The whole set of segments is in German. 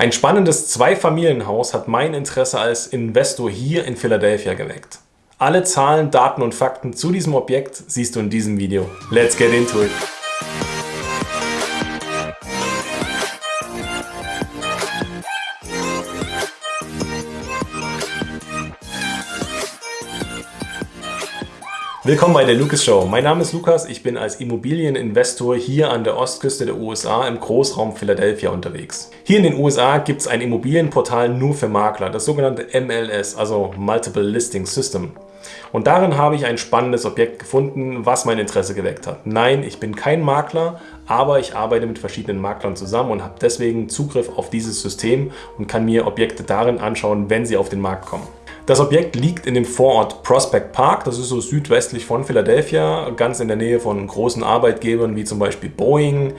Ein spannendes Zweifamilienhaus hat mein Interesse als Investor hier in Philadelphia geweckt. Alle Zahlen, Daten und Fakten zu diesem Objekt siehst du in diesem Video. Let's get into it! Willkommen bei der Lucas Show. Mein Name ist Lukas, ich bin als Immobilieninvestor hier an der Ostküste der USA im Großraum Philadelphia unterwegs. Hier in den USA gibt es ein Immobilienportal nur für Makler, das sogenannte MLS, also Multiple Listing System. Und darin habe ich ein spannendes Objekt gefunden, was mein Interesse geweckt hat. Nein, ich bin kein Makler, aber ich arbeite mit verschiedenen Maklern zusammen und habe deswegen Zugriff auf dieses System und kann mir Objekte darin anschauen, wenn sie auf den Markt kommen. Das Objekt liegt in dem Vorort Prospect Park, das ist so südwestlich von Philadelphia, ganz in der Nähe von großen Arbeitgebern wie zum Beispiel Boeing,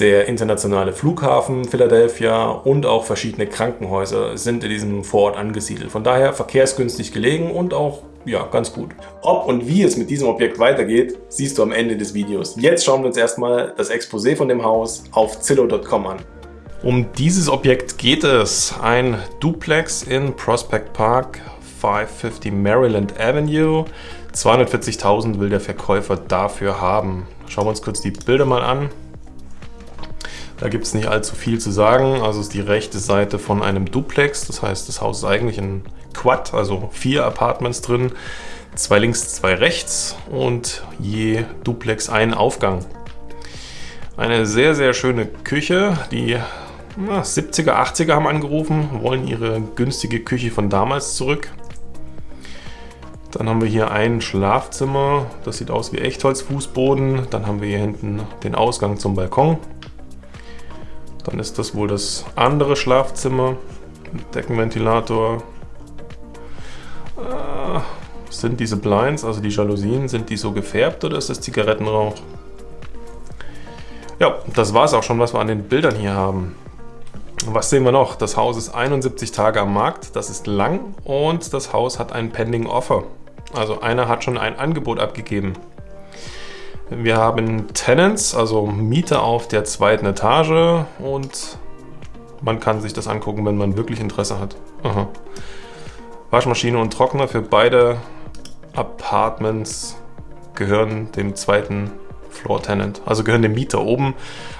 der internationale Flughafen Philadelphia und auch verschiedene Krankenhäuser sind in diesem Vorort angesiedelt. Von daher verkehrsgünstig gelegen und auch ja, ganz gut. Ob und wie es mit diesem Objekt weitergeht, siehst du am Ende des Videos. Jetzt schauen wir uns erstmal das Exposé von dem Haus auf Zillow.com an. Um dieses Objekt geht es. Ein Duplex in Prospect Park 550 Maryland Avenue. 240.000 will der Verkäufer dafür haben. Schauen wir uns kurz die Bilder mal an. Da gibt es nicht allzu viel zu sagen. Also ist die rechte Seite von einem Duplex. Das heißt, das Haus ist eigentlich ein Quad, also vier Apartments drin. Zwei links, zwei rechts und je Duplex ein Aufgang. Eine sehr, sehr schöne Küche. Die na, 70er, 80er haben angerufen, wollen ihre günstige Küche von damals zurück. Dann haben wir hier ein Schlafzimmer, das sieht aus wie Echtholzfußboden. Dann haben wir hier hinten den Ausgang zum Balkon. Dann ist das wohl das andere Schlafzimmer. Deckenventilator. Äh, sind diese Blinds, also die Jalousien, sind die so gefärbt oder ist das Zigarettenrauch? Ja, das war es auch schon, was wir an den Bildern hier haben. Was sehen wir noch? Das Haus ist 71 Tage am Markt, das ist lang und das Haus hat ein Pending Offer. Also einer hat schon ein Angebot abgegeben. Wir haben Tenants, also Mieter auf der zweiten Etage und man kann sich das angucken, wenn man wirklich Interesse hat. Aha. Waschmaschine und Trockner für beide Apartments gehören dem zweiten Floor Tenant, also gehören dem Mieter oben.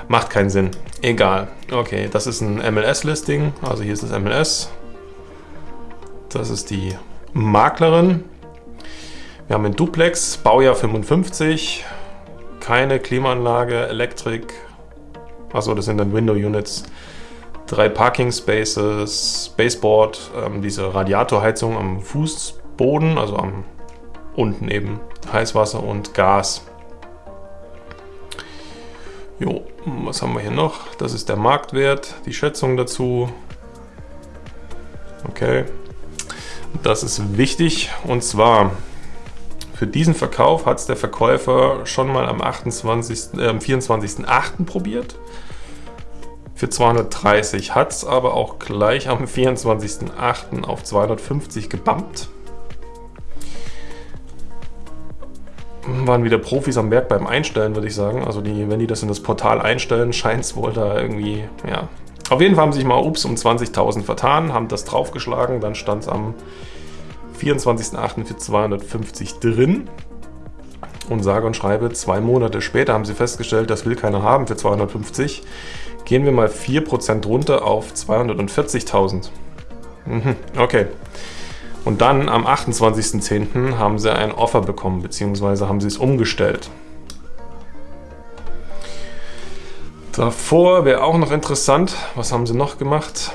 Macht keinen Sinn. Egal. Okay, das ist ein MLS-Listing, also hier ist das MLS. Das ist die Maklerin. Wir haben ein Duplex, Baujahr 55, keine Klimaanlage, Elektrik, also das sind dann Window Units, drei Parking Spaces, Baseboard, ähm, diese Radiatorheizung am Fußboden, also am unten eben Heißwasser und Gas. Jo, was haben wir hier noch? Das ist der Marktwert, die Schätzung dazu. Okay, das ist wichtig und zwar für diesen Verkauf hat es der Verkäufer schon mal am, 28, äh, am 24.08. probiert. Für 230 hat es aber auch gleich am 24.08. auf 250 gebumpt. Waren wieder Profis am Werk beim Einstellen, würde ich sagen. Also die, wenn die das in das Portal einstellen, scheint es wohl da irgendwie, ja. Auf jeden Fall haben sich mal ups um 20.000 vertan, haben das draufgeschlagen, dann stand es am 24.08. für 250 drin. Und sage und schreibe, zwei Monate später haben sie festgestellt, das will keiner haben für 250. Gehen wir mal 4% runter auf 240.000. Mhm, okay. Und dann am 28.10. haben sie ein Offer bekommen, beziehungsweise haben sie es umgestellt. Davor wäre auch noch interessant, was haben sie noch gemacht?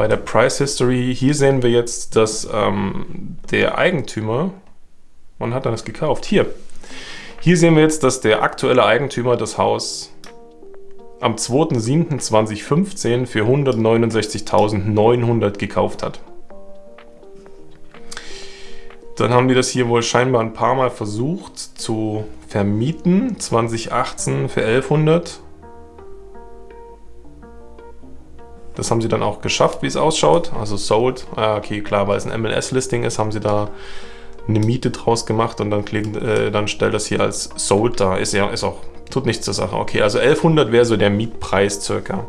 Bei der Price History, hier sehen wir jetzt, dass ähm, der Eigentümer, wann hat er das gekauft? Hier. Hier sehen wir jetzt, dass der aktuelle Eigentümer das Haus am 2.7.2015 für 169.900 gekauft hat. Dann haben die das hier wohl scheinbar ein paar Mal versucht zu vermieten. 2018 für 1100 Das haben sie dann auch geschafft, wie es ausschaut. Also sold, ah, okay, klar, weil es ein MLS-Listing ist, haben sie da eine Miete draus gemacht und dann, äh, dann stellt das hier als sold da. Ist ja ist auch, tut nichts zur Sache. Okay, also 1100 wäre so der Mietpreis circa.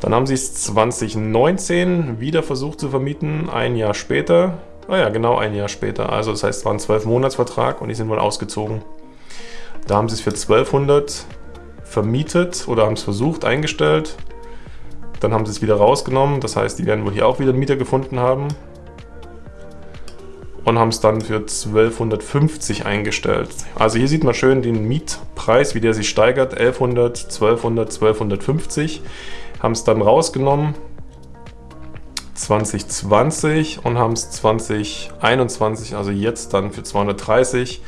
Dann haben sie es 2019 wieder versucht zu vermieten, ein Jahr später. Ah ja, genau ein Jahr später. Also das heißt, es war ein 12-Monats-Vertrag und die sind wohl ausgezogen. Da haben sie es für 1200 vermietet oder haben es versucht, eingestellt. Dann haben sie es wieder rausgenommen. Das heißt, die werden wohl hier auch wieder einen Mieter gefunden haben. Und haben es dann für 1250 eingestellt. Also hier sieht man schön den Mietpreis, wie der sich steigert. 1100, 1200, 1250. Haben es dann rausgenommen 2020 und haben es 2021, also jetzt dann für 230,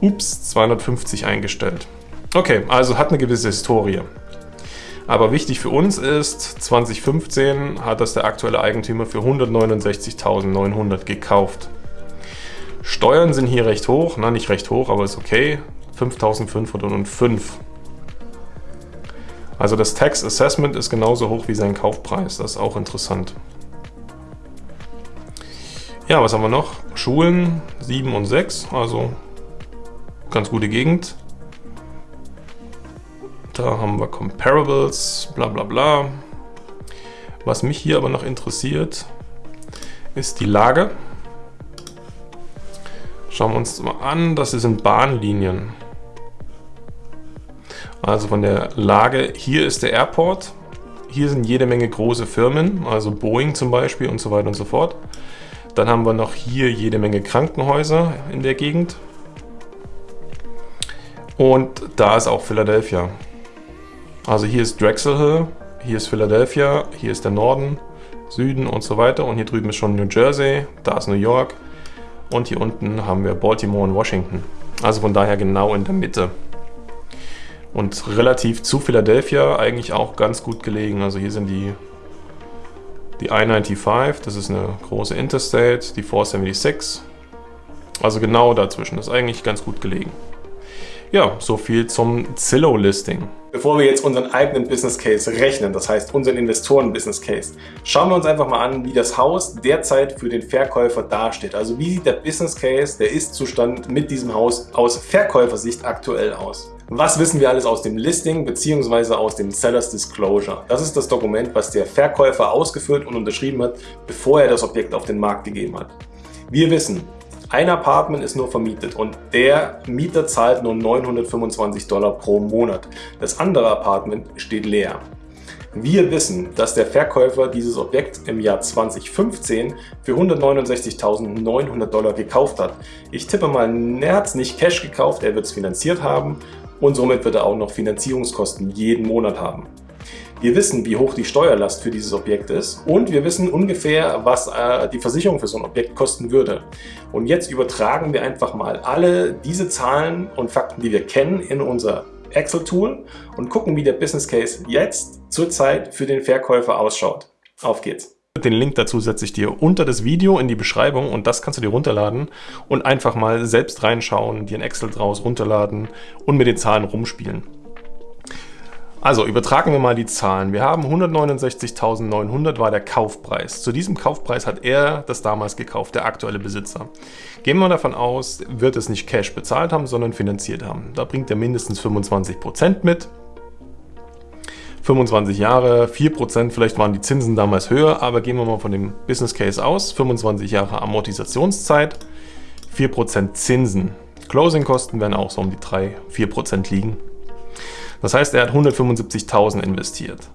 ups, 250 eingestellt. Okay, also hat eine gewisse Historie. Aber wichtig für uns ist, 2015 hat das der aktuelle Eigentümer für 169.900 gekauft. Steuern sind hier recht hoch, na nicht recht hoch, aber ist okay, 5.505. Also das Tax Assessment ist genauso hoch wie sein Kaufpreis, das ist auch interessant. Ja, was haben wir noch? Schulen 7 und 6, also ganz gute Gegend. Da haben wir Comparables, bla bla bla. Was mich hier aber noch interessiert, ist die Lage. Schauen wir uns mal an, das sind Bahnlinien. Also von der Lage, hier ist der Airport, hier sind jede Menge große Firmen, also Boeing zum Beispiel und so weiter und so fort. Dann haben wir noch hier jede Menge Krankenhäuser in der Gegend. Und da ist auch Philadelphia. Also hier ist Drexel Hill, hier ist Philadelphia, hier ist der Norden, Süden und so weiter. Und hier drüben ist schon New Jersey, da ist New York. Und hier unten haben wir Baltimore und Washington. Also von daher genau in der Mitte. Und relativ zu Philadelphia eigentlich auch ganz gut gelegen. Also hier sind die die I-95, das ist eine große Interstate, die 476. Also genau dazwischen, das ist eigentlich ganz gut gelegen. Ja, so viel zum Zillow-Listing. Bevor wir jetzt unseren eigenen Business Case rechnen, das heißt unseren Investoren-Business Case, schauen wir uns einfach mal an, wie das Haus derzeit für den Verkäufer dasteht. Also wie sieht der Business Case, der Ist-Zustand mit diesem Haus aus Verkäufersicht aktuell aus. Was wissen wir alles aus dem Listing bzw. aus dem Sellers Disclosure? Das ist das Dokument, was der Verkäufer ausgefüllt und unterschrieben hat, bevor er das Objekt auf den Markt gegeben hat. Wir wissen, ein Apartment ist nur vermietet und der Mieter zahlt nur 925 Dollar pro Monat. Das andere Apartment steht leer. Wir wissen, dass der Verkäufer dieses Objekt im Jahr 2015 für 169.900 Dollar gekauft hat. Ich tippe mal, er hat es nicht Cash gekauft, er wird es finanziert haben und somit wird er auch noch Finanzierungskosten jeden Monat haben. Wir wissen, wie hoch die Steuerlast für dieses Objekt ist und wir wissen ungefähr, was äh, die Versicherung für so ein Objekt kosten würde. Und jetzt übertragen wir einfach mal alle diese Zahlen und Fakten, die wir kennen, in unser Excel-Tool und gucken, wie der Business Case jetzt zurzeit für den Verkäufer ausschaut. Auf geht's! Den Link dazu setze ich dir unter das Video in die Beschreibung und das kannst du dir runterladen und einfach mal selbst reinschauen, dir ein Excel draus runterladen und mit den Zahlen rumspielen. Also übertragen wir mal die Zahlen. Wir haben 169.900 war der Kaufpreis. Zu diesem Kaufpreis hat er das damals gekauft, der aktuelle Besitzer. Gehen wir davon aus, wird es nicht Cash bezahlt haben, sondern finanziert haben. Da bringt er mindestens 25% mit. 25 Jahre, 4%, vielleicht waren die Zinsen damals höher, aber gehen wir mal von dem Business Case aus. 25 Jahre Amortisationszeit, 4% Zinsen. Closing-Kosten werden auch so um die 3-4% liegen. Das heißt, er hat 175.000 investiert.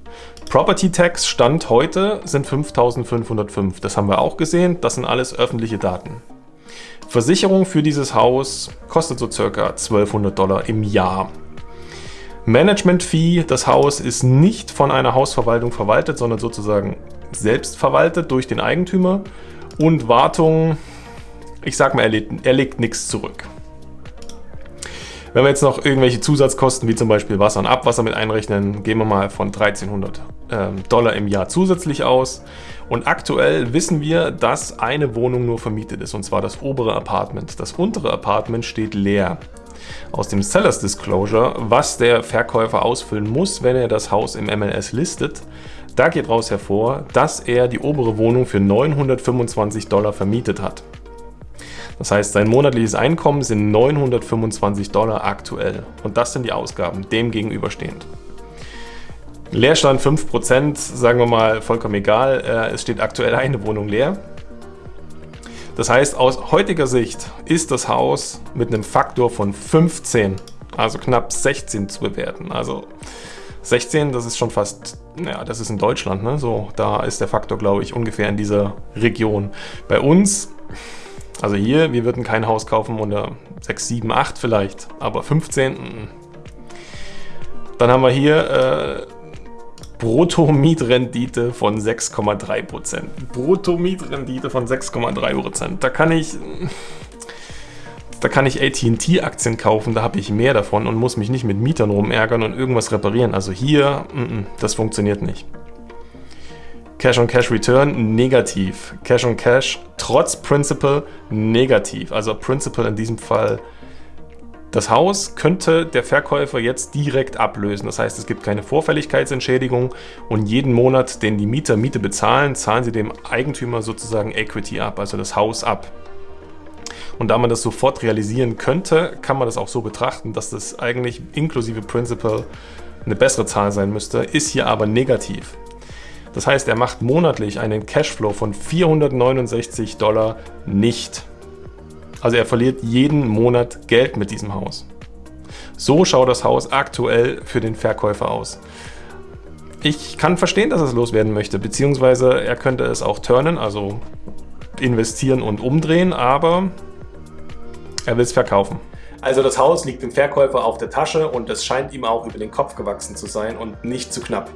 Property Tax Stand heute sind 5.505. Das haben wir auch gesehen. Das sind alles öffentliche Daten. Versicherung für dieses Haus kostet so circa 1200 Dollar im Jahr. Management-Fee, das Haus ist nicht von einer Hausverwaltung verwaltet, sondern sozusagen selbst verwaltet durch den Eigentümer. Und Wartung, ich sag mal, er legt, er legt nichts zurück. Wenn wir jetzt noch irgendwelche Zusatzkosten wie zum Beispiel Wasser und Abwasser mit einrechnen, gehen wir mal von 1300 ähm, Dollar im Jahr zusätzlich aus. Und aktuell wissen wir, dass eine Wohnung nur vermietet ist, und zwar das obere Apartment. Das untere Apartment steht leer aus dem Sellers Disclosure, was der Verkäufer ausfüllen muss, wenn er das Haus im MLS listet. Da geht raus hervor, dass er die obere Wohnung für 925 Dollar vermietet hat. Das heißt, sein monatliches Einkommen sind 925 Dollar aktuell. Und das sind die Ausgaben, dem gegenüberstehend. Leerstand 5%, sagen wir mal vollkommen egal. Äh, es steht aktuell eine Wohnung leer. Das heißt, aus heutiger Sicht ist das Haus mit einem Faktor von 15, also knapp 16 zu bewerten. Also 16, das ist schon fast, ja, das ist in Deutschland, ne? So, da ist der Faktor, glaube ich, ungefähr in dieser Region. Bei uns, also hier, wir würden kein Haus kaufen unter 6, 7, 8 vielleicht, aber 15, mm. dann haben wir hier äh, Brutto-Mietrendite von 6,3%. Brutto-Mietrendite von 6,3%. Da kann ich da kann ich AT&T-Aktien kaufen, da habe ich mehr davon und muss mich nicht mit Mietern rumärgern und irgendwas reparieren. Also hier, mm -mm, das funktioniert nicht. Cash-on-Cash-Return negativ. Cash-on-Cash trotz Principal negativ. Also Principal in diesem Fall das Haus könnte der Verkäufer jetzt direkt ablösen. Das heißt, es gibt keine Vorfälligkeitsentschädigung und jeden Monat, den die Mieter Miete bezahlen, zahlen sie dem Eigentümer sozusagen Equity ab, also das Haus ab. Und da man das sofort realisieren könnte, kann man das auch so betrachten, dass das eigentlich inklusive Principal eine bessere Zahl sein müsste, ist hier aber negativ. Das heißt, er macht monatlich einen Cashflow von 469 Dollar nicht. Also er verliert jeden Monat Geld mit diesem Haus. So schaut das Haus aktuell für den Verkäufer aus. Ich kann verstehen, dass er es loswerden möchte, beziehungsweise er könnte es auch turnen, also investieren und umdrehen, aber er will es verkaufen. Also das Haus liegt dem Verkäufer auf der Tasche und es scheint ihm auch über den Kopf gewachsen zu sein und nicht zu knapp.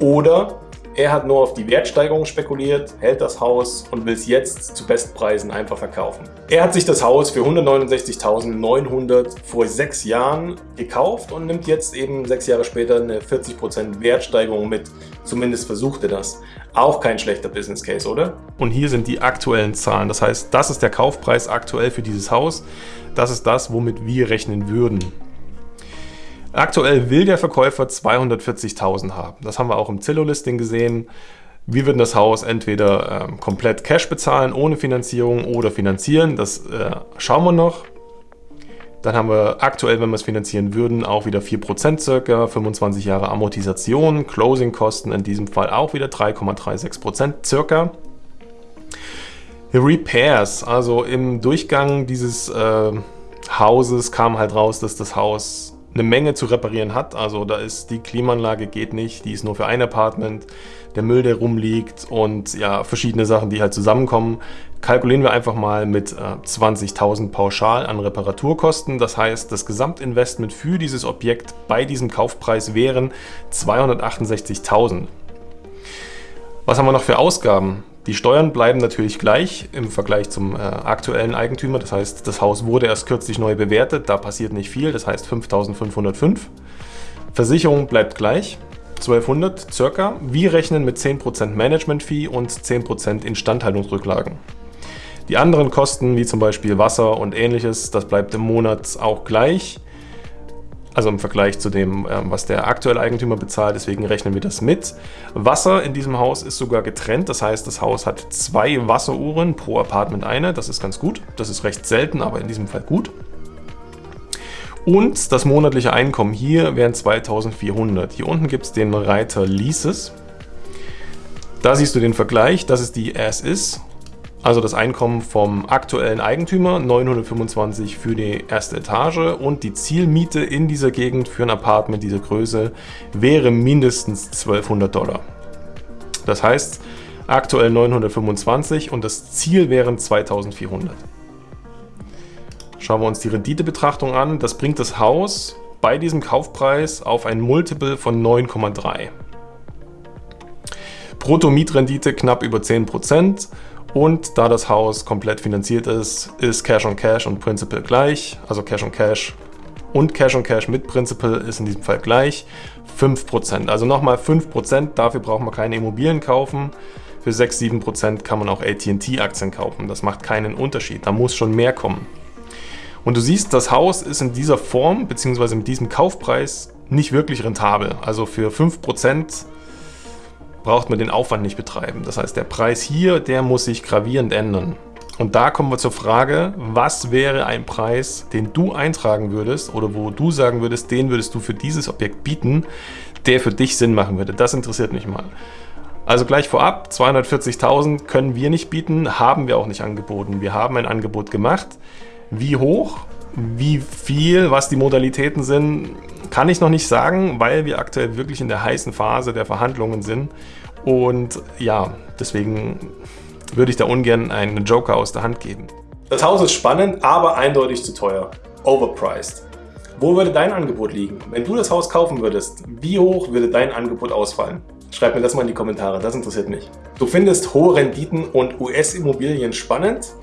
Oder er hat nur auf die Wertsteigerung spekuliert, hält das Haus und will es jetzt zu Bestpreisen einfach verkaufen. Er hat sich das Haus für 169.900 vor sechs Jahren gekauft und nimmt jetzt eben sechs Jahre später eine 40% Wertsteigerung mit. Zumindest versucht er das. Auch kein schlechter Business Case, oder? Und hier sind die aktuellen Zahlen. Das heißt, das ist der Kaufpreis aktuell für dieses Haus. Das ist das, womit wir rechnen würden. Aktuell will der Verkäufer 240.000 haben. Das haben wir auch im Zillow-Listing gesehen. Wir würden das Haus entweder äh, komplett Cash bezahlen, ohne Finanzierung oder finanzieren. Das äh, schauen wir noch. Dann haben wir aktuell, wenn wir es finanzieren würden, auch wieder 4% circa, 25 Jahre Amortisation, Closing-Kosten in diesem Fall auch wieder 3,36% circa. Repairs, also im Durchgang dieses äh, Hauses kam halt raus, dass das Haus eine Menge zu reparieren hat. Also da ist die Klimaanlage geht nicht, die ist nur für ein Apartment, der Müll, der rumliegt und ja, verschiedene Sachen, die halt zusammenkommen. Kalkulieren wir einfach mal mit äh, 20.000 pauschal an Reparaturkosten. Das heißt, das Gesamtinvestment für dieses Objekt bei diesem Kaufpreis wären 268.000. Was haben wir noch für Ausgaben? Die Steuern bleiben natürlich gleich im Vergleich zum äh, aktuellen Eigentümer. Das heißt, das Haus wurde erst kürzlich neu bewertet, da passiert nicht viel, das heißt 5.505. Versicherung bleibt gleich, 1200 circa. Wir rechnen mit 10% Management-Fee und 10% Instandhaltungsrücklagen. Die anderen Kosten, wie zum Beispiel Wasser und ähnliches, das bleibt im Monat auch gleich also im Vergleich zu dem, ähm, was der aktuelle Eigentümer bezahlt, deswegen rechnen wir das mit. Wasser in diesem Haus ist sogar getrennt, das heißt, das Haus hat zwei Wasseruhren pro Apartment eine, das ist ganz gut. Das ist recht selten, aber in diesem Fall gut. Und das monatliche Einkommen hier wären 2400. Hier unten gibt es den Reiter Leases. Da siehst du den Vergleich, das ist die As-Is also das Einkommen vom aktuellen Eigentümer, 925 für die erste Etage und die Zielmiete in dieser Gegend für ein Apartment dieser Größe wäre mindestens 1200 Dollar. Das heißt, aktuell 925 und das Ziel wären 2400. Schauen wir uns die Renditebetrachtung an. Das bringt das Haus bei diesem Kaufpreis auf ein Multiple von 9,3. Brutto-Mietrendite knapp über 10% und da das Haus komplett finanziert ist, ist Cash on Cash und Principal gleich. Also Cash on Cash und Cash on Cash mit Principal ist in diesem Fall gleich 5%. Also nochmal 5%, dafür braucht man keine Immobilien kaufen. Für 6-7% kann man auch AT&T-Aktien kaufen. Das macht keinen Unterschied, da muss schon mehr kommen. Und du siehst, das Haus ist in dieser Form bzw. mit diesem Kaufpreis nicht wirklich rentabel. Also für 5% braucht man den Aufwand nicht betreiben. Das heißt, der Preis hier, der muss sich gravierend ändern. Und da kommen wir zur Frage, was wäre ein Preis, den du eintragen würdest oder wo du sagen würdest, den würdest du für dieses Objekt bieten, der für dich Sinn machen würde. Das interessiert mich mal. Also gleich vorab, 240.000 können wir nicht bieten, haben wir auch nicht angeboten. Wir haben ein Angebot gemacht. Wie hoch, wie viel, was die Modalitäten sind, kann ich noch nicht sagen, weil wir aktuell wirklich in der heißen Phase der Verhandlungen sind. Und ja, deswegen würde ich da ungern einen Joker aus der Hand geben. Das Haus ist spannend, aber eindeutig zu teuer. Overpriced. Wo würde dein Angebot liegen? Wenn du das Haus kaufen würdest, wie hoch würde dein Angebot ausfallen? Schreib mir das mal in die Kommentare, das interessiert mich. Du findest hohe Renditen und US-Immobilien spannend?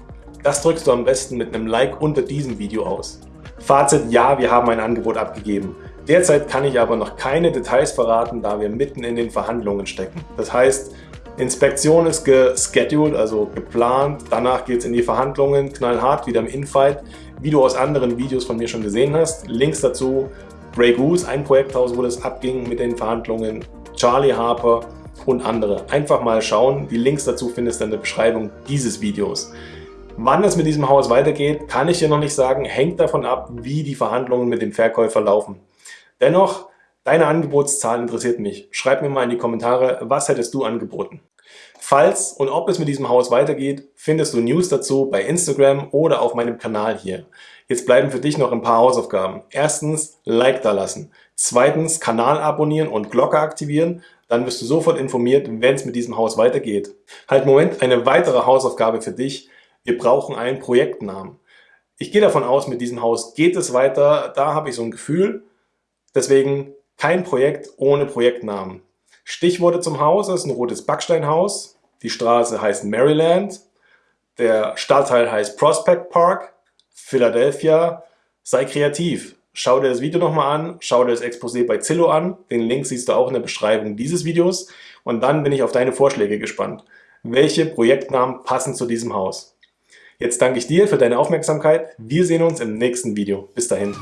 Das drückst du am besten mit einem Like unter diesem Video aus. Fazit, ja, wir haben ein Angebot abgegeben. Derzeit kann ich aber noch keine Details verraten, da wir mitten in den Verhandlungen stecken. Das heißt, Inspektion ist gescheduled, also geplant. Danach geht es in die Verhandlungen, knallhart, wieder im Infight. Wie du aus anderen Videos von mir schon gesehen hast. Links dazu, Grey Goose, ein Projekthaus, wo das abging mit den Verhandlungen. Charlie Harper und andere. Einfach mal schauen. Die Links dazu findest du in der Beschreibung dieses Videos. Wann es mit diesem Haus weitergeht, kann ich dir noch nicht sagen. Hängt davon ab, wie die Verhandlungen mit dem Verkäufer laufen. Dennoch, deine Angebotszahl interessiert mich. Schreib mir mal in die Kommentare, was hättest du angeboten? Falls und ob es mit diesem Haus weitergeht, findest du News dazu bei Instagram oder auf meinem Kanal hier. Jetzt bleiben für dich noch ein paar Hausaufgaben. Erstens, Like da lassen. Zweitens, Kanal abonnieren und Glocke aktivieren. Dann wirst du sofort informiert, wenn es mit diesem Haus weitergeht. Halt Moment, eine weitere Hausaufgabe für dich. Wir brauchen einen Projektnamen. Ich gehe davon aus, mit diesem Haus geht es weiter. Da habe ich so ein Gefühl. Deswegen kein Projekt ohne Projektnamen. Stichworte zum Haus ist ein rotes Backsteinhaus. Die Straße heißt Maryland. Der Stadtteil heißt Prospect Park. Philadelphia. Sei kreativ. Schau dir das Video nochmal an. Schau dir das Exposé bei Zillow an. Den Link siehst du auch in der Beschreibung dieses Videos. Und dann bin ich auf deine Vorschläge gespannt. Welche Projektnamen passen zu diesem Haus? Jetzt danke ich dir für deine Aufmerksamkeit. Wir sehen uns im nächsten Video. Bis dahin.